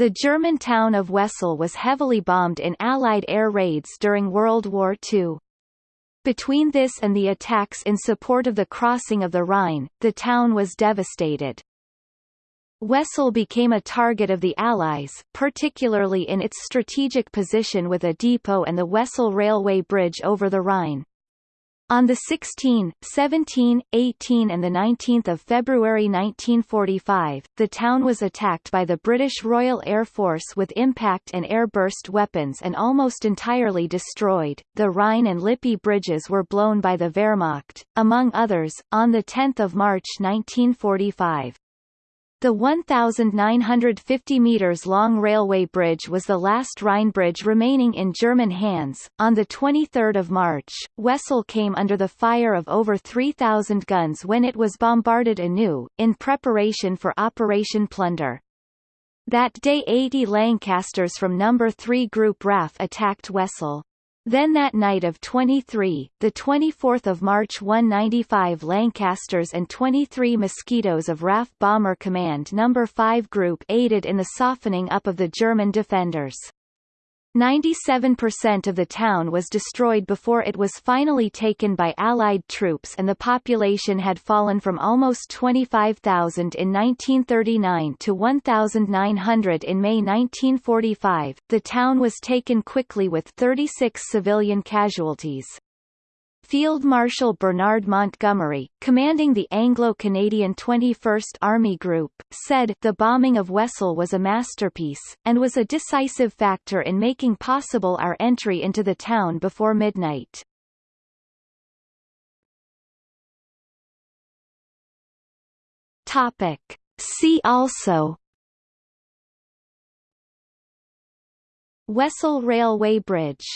The German town of Wesel was heavily bombed in Allied air raids during World War II. Between this and the attacks in support of the crossing of the Rhine, the town was devastated. Wesel became a target of the Allies, particularly in its strategic position with a depot and the Wesel railway bridge over the Rhine. On the 16, 17, 18 and 19 February 1945, the town was attacked by the British Royal Air Force with impact and air-burst weapons and almost entirely destroyed. The Rhine and Lippe bridges were blown by the Wehrmacht, among others, on 10 March 1945. The 1,950 meters long railway bridge was the last Rhine bridge remaining in German hands. On the 23rd of March, Wesel came under the fire of over 3,000 guns when it was bombarded anew, in preparation for Operation Plunder. That day 80 Lancasters from No. 3 Group RAF attacked Wesel. Then that night of 23, the 24th of March 195 Lancasters and 23 Mosquitoes of RAF Bomber Command No. 5 Group aided in the softening up of the German defenders. 97% of the town was destroyed before it was finally taken by Allied troops and the population had fallen from almost 25,000 in 1939 to 1,900 in May 1945. The town was taken quickly with 36 civilian casualties. Field Marshal Bernard Montgomery, commanding the Anglo-Canadian 21st Army Group, said the bombing of Wesel was a masterpiece, and was a decisive factor in making possible our entry into the town before midnight. Topic. See also Wesel Railway Bridge